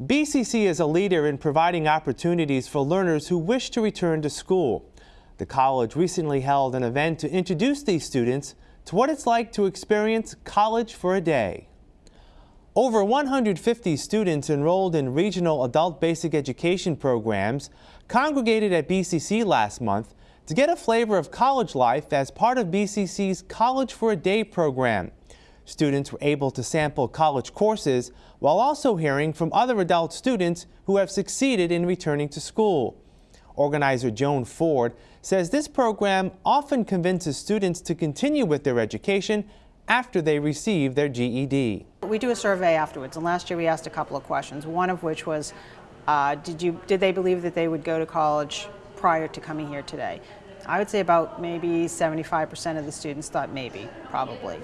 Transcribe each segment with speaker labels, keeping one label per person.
Speaker 1: BCC is a leader in providing opportunities for learners who wish to return to school. The college recently held an event to introduce these students to what it's like to experience college for a day. Over 150 students enrolled in regional adult basic education programs congregated at BCC last month to get a flavor of college life as part of BCC's College for a Day program. Students were able to sample college courses while also hearing from other adult students who have succeeded in returning to school. Organizer Joan Ford says this program often convinces students to continue with their education after they receive their GED.
Speaker 2: We do a survey afterwards, and last year we asked a couple of questions, one of which was, uh, did, you, did they believe that they would go to college prior to coming here today? I would say about maybe 75% of the students thought maybe, probably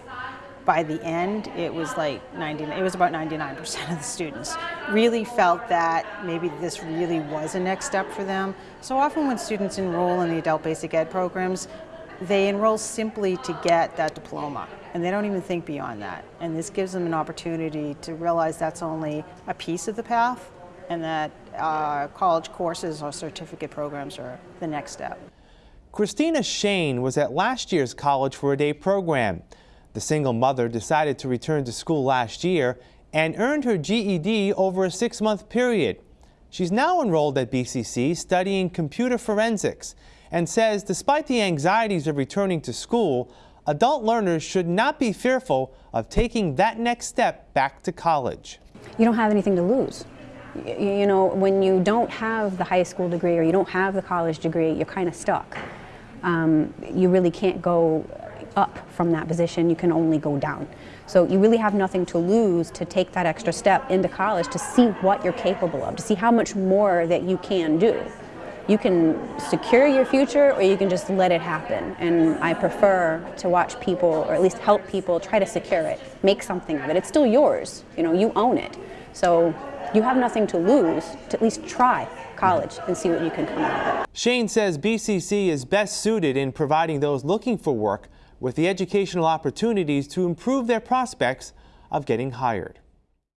Speaker 2: by the end, it was like 90, it was about 99% of the students really felt that maybe this really was a next step for them. So often when students enroll in the adult basic ed programs, they enroll simply to get that diploma and they don't even think beyond that. And this gives them an opportunity to realize that's only a piece of the path and that uh, college courses or certificate programs are the next step.
Speaker 1: Christina Shane was at last year's College for a Day program. The single mother decided to return to school last year and earned her GED over a six-month period. She's now enrolled at BCC studying computer forensics and says despite the anxieties of returning to school, adult learners should not be fearful of taking that next step back to college.
Speaker 3: You don't have anything to lose. You know, when you don't have the high school degree or you don't have the college degree, you're kind of stuck. Um, you really can't go up from that position, you can only go down. So you really have nothing to lose to take that extra step into college to see what you're capable of, to see how much more that you can do. You can secure your future or you can just let it happen. And I prefer to watch people, or at least help people, try to secure it, make something of it. It's still yours, you know, you own it. So you have nothing to lose to at least try college and see what you can come out of.
Speaker 1: Shane says BCC is best suited in providing those looking for work with the educational opportunities to improve their prospects of getting hired.